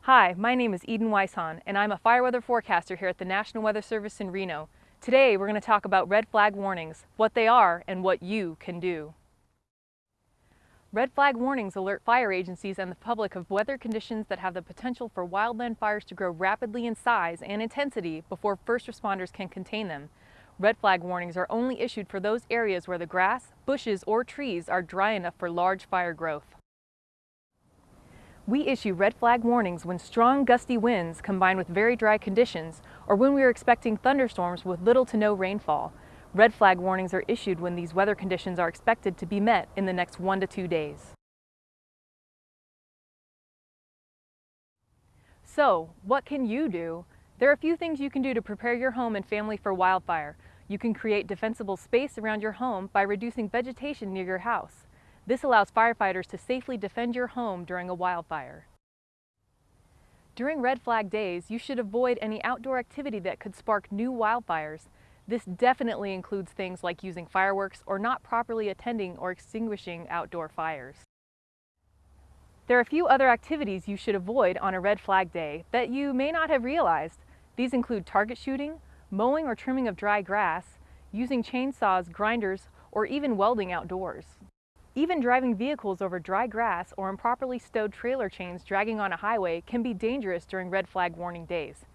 Hi, my name is Eden Weishahn, and I'm a fire weather forecaster here at the National Weather Service in Reno. Today, we're going to talk about red flag warnings, what they are, and what you can do. Red flag warnings alert fire agencies and the public of weather conditions that have the potential for wildland fires to grow rapidly in size and intensity before first responders can contain them. Red flag warnings are only issued for those areas where the grass, bushes, or trees are dry enough for large fire growth. We issue red flag warnings when strong gusty winds combine with very dry conditions or when we are expecting thunderstorms with little to no rainfall. Red flag warnings are issued when these weather conditions are expected to be met in the next one to two days. So, what can you do? There are a few things you can do to prepare your home and family for wildfire. You can create defensible space around your home by reducing vegetation near your house. This allows firefighters to safely defend your home during a wildfire. During red flag days, you should avoid any outdoor activity that could spark new wildfires. This definitely includes things like using fireworks or not properly attending or extinguishing outdoor fires. There are a few other activities you should avoid on a red flag day that you may not have realized. These include target shooting, mowing or trimming of dry grass, using chainsaws, grinders, or even welding outdoors. Even driving vehicles over dry grass or improperly stowed trailer chains dragging on a highway can be dangerous during red flag warning days.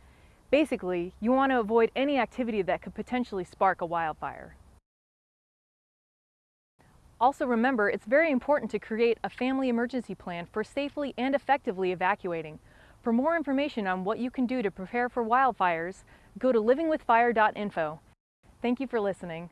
Basically, you want to avoid any activity that could potentially spark a wildfire. Also remember, it's very important to create a family emergency plan for safely and effectively evacuating. For more information on what you can do to prepare for wildfires, go to livingwithfire.info. Thank you for listening.